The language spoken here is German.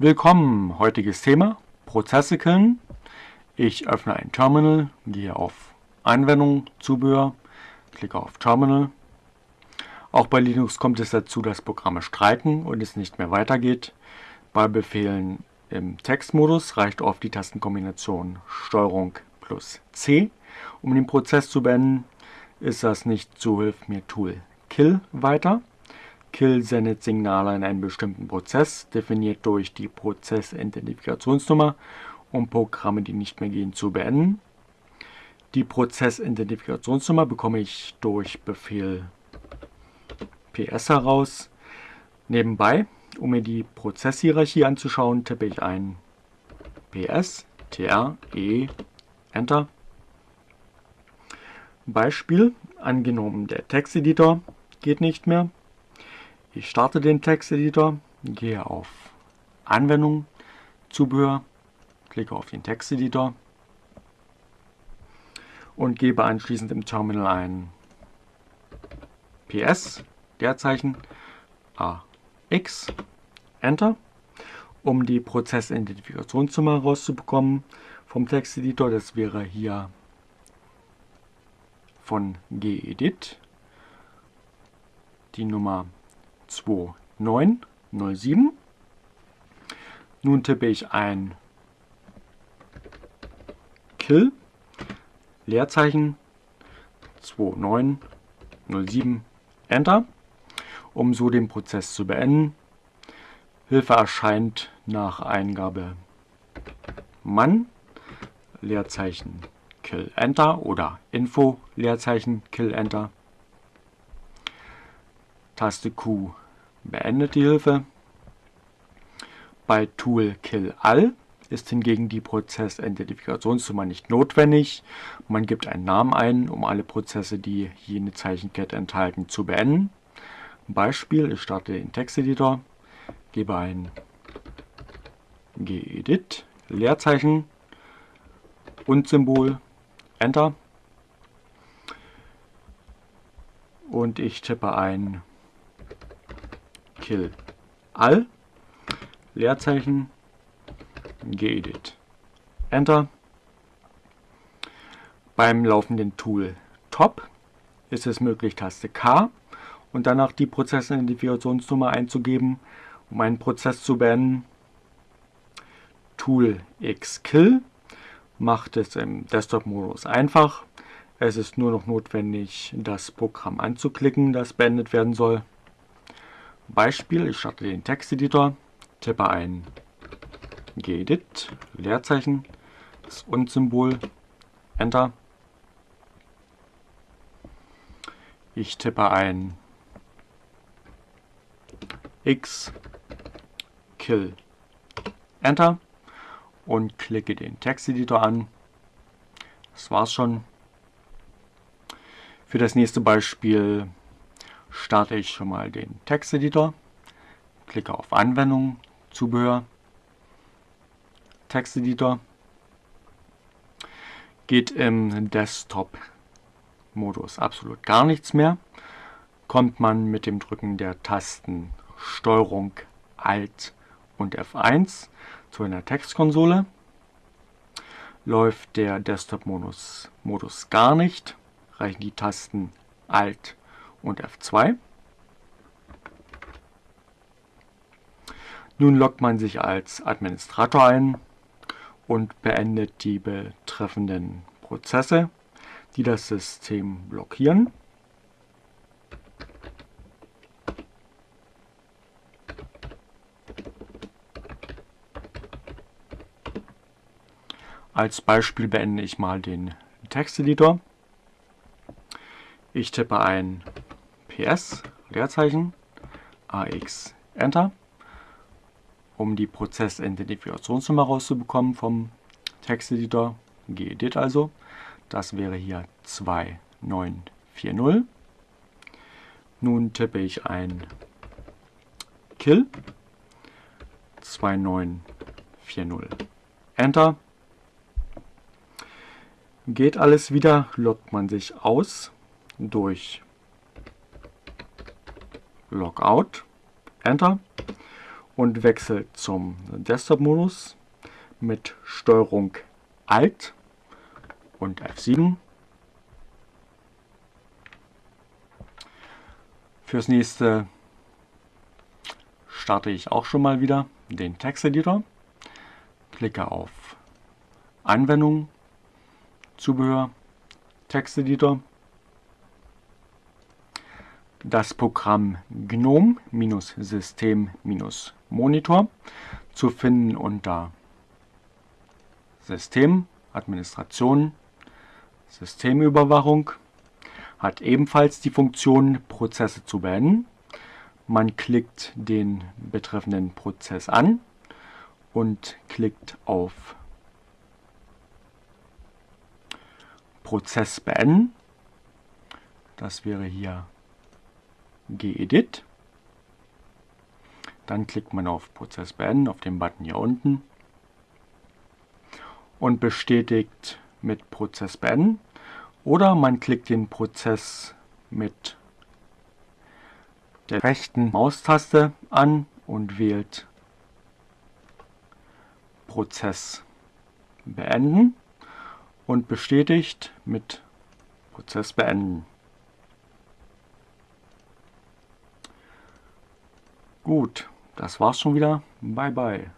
Willkommen, heutiges Thema, Prozesse killen. Ich öffne ein Terminal, gehe auf Anwendung, Zubehör, klicke auf Terminal. Auch bei Linux kommt es dazu, dass Programme streiken und es nicht mehr weitergeht. Bei Befehlen im Textmodus reicht oft die Tastenkombination STRG plus C. Um den Prozess zu beenden, ist das nicht so, hilft mir Tool Kill weiter. Kill sendet Signale in einen bestimmten Prozess, definiert durch die Prozessidentifikationsnummer, um Programme, die nicht mehr gehen, zu beenden. Die Prozessidentifikationsnummer bekomme ich durch Befehl ps heraus. Nebenbei, um mir die Prozesshierarchie anzuschauen, tippe ich ein ps tr e enter. Beispiel, angenommen der Texteditor geht nicht mehr, ich starte den Texteditor, gehe auf Anwendung, Zubehör, klicke auf den Texteditor und gebe anschließend im Terminal ein PS, Leerzeichen, AX, Enter, um die Prozessidentifikationsnummer rauszubekommen vom Texteditor. Das wäre hier von gedit die Nummer 2907. Nun tippe ich ein Kill, Leerzeichen 2907, Enter, um so den Prozess zu beenden. Hilfe erscheint nach Eingabe Mann, Leerzeichen Kill Enter oder Info, Leerzeichen Kill Enter. Taste Q beendet die Hilfe. Bei Tool Kill All ist hingegen die Prozessidentifikationsnummer nicht notwendig. Man gibt einen Namen ein, um alle Prozesse, die jene Zeichenkette enthalten, zu beenden. Beispiel, ich starte den Texteditor, gebe ein gedit, Leerzeichen und Symbol, Enter. Und ich tippe ein kill all, Leerzeichen, gedit, Enter. Beim laufenden Tool Top ist es möglich, Taste K und danach die Prozessidentifikationsnummer einzugeben, um einen Prozess zu beenden. Tool Xkill macht es im Desktop-Modus einfach. Es ist nur noch notwendig, das Programm anzuklicken, das beendet werden soll. Beispiel, ich starte den Texteditor, tippe ein gedit, Leerzeichen, das Und-Symbol, Enter. Ich tippe ein x kill Enter und klicke den Texteditor an. Das war's schon. Für das nächste Beispiel starte ich schon mal den Texteditor, klicke auf Anwendung, Zubehör, Texteditor, geht im Desktop-Modus absolut gar nichts mehr, kommt man mit dem Drücken der Tasten STRG, ALT und F1 zu einer Textkonsole. Läuft der Desktop-Modus Modus gar nicht, reichen die Tasten Alt und F2. Nun loggt man sich als Administrator ein und beendet die betreffenden Prozesse, die das System blockieren. Als Beispiel beende ich mal den Texteditor. Ich tippe ein PS, Leerzeichen, AX, Enter, um die Prozessidentifikationsnummer rauszubekommen vom Texteditor, gedit also. Das wäre hier 2940. Nun tippe ich ein Kill 2940 Enter. Geht alles wieder, loggt man sich aus durch Logout, Enter und wechsle zum Desktop-Modus mit Steuerung Alt und F7. Fürs nächste starte ich auch schon mal wieder den Texteditor, klicke auf Anwendung, Zubehör, Texteditor, das Programm GNOME-System-Monitor zu finden unter System, Administration, Systemüberwachung, hat ebenfalls die Funktion Prozesse zu beenden. Man klickt den betreffenden Prozess an und klickt auf Prozess beenden. Das wäre hier gedit. Dann klickt man auf Prozess beenden, auf den Button hier unten und bestätigt mit Prozess beenden. Oder man klickt den Prozess mit der rechten Maustaste an und wählt Prozess beenden und bestätigt mit Prozess beenden. Gut, das war's schon wieder. Bye bye.